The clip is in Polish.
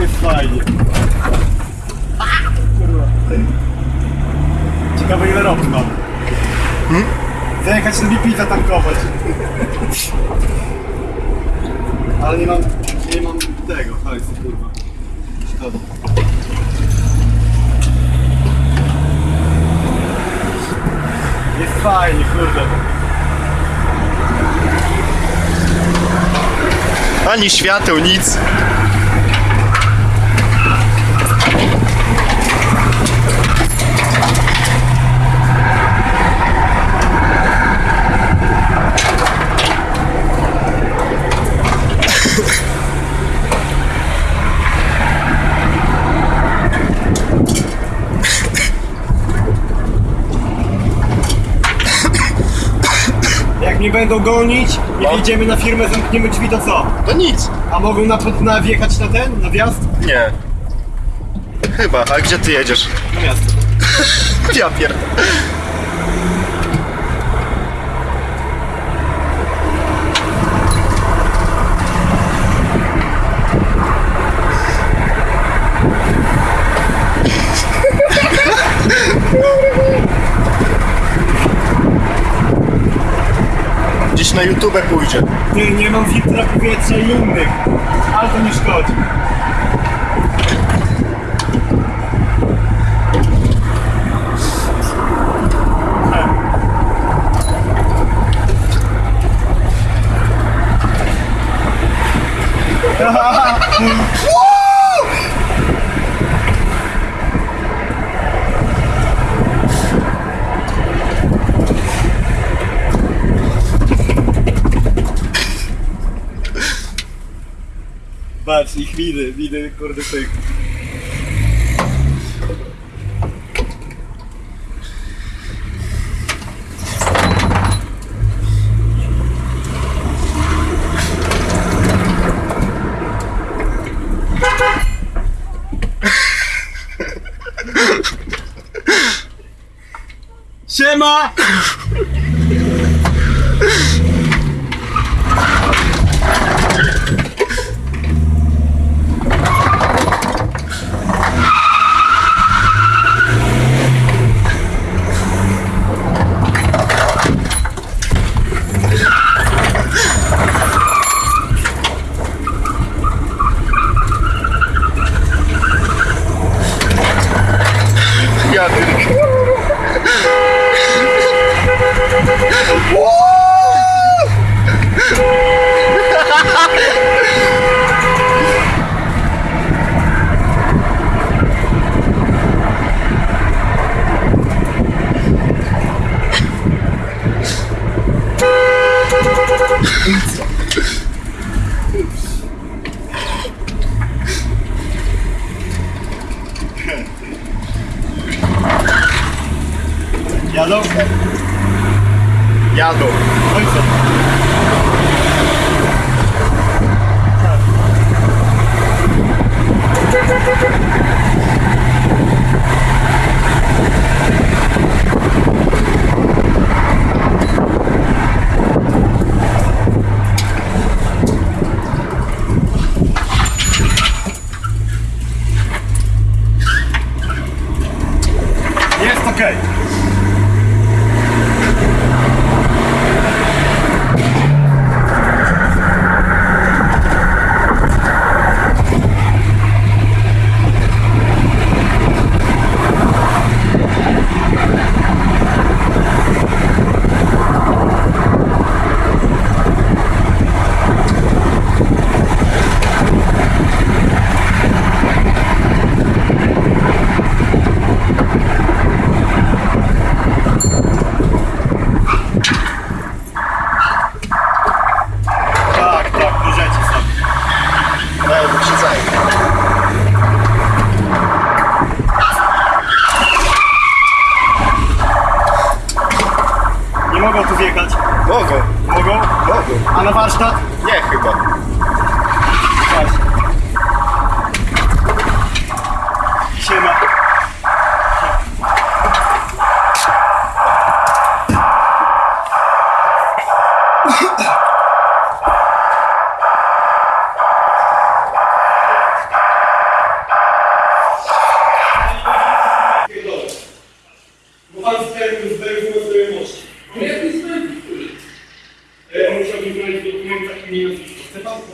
Jest fajnie. Kurwa. Ciekawe ile robi mam. Zajechać na BP zatankować. Ale nie mam, nie mam tego, hajsu kurwa. Szkoda. Jest fajnie, kurde. Ani świateł, nic. Mnie będą gonić i No. wyjdziemy na firmę, zamkniemy drzwi, to co? To nic. A mogą na, na wjechać na ten, na wjazd? Nie. Chyba, a gdzie ty jedziesz? Na miasto. Ja pierdolę. Na YouTube pójdzie. Ty, nie mam filtra powietrza i innych. Ale to nie szkodzi. Patrz, ich widzę, widzę, kurde, tych. Siema! Yadav Yadav A na warsztat? Nie, chyba.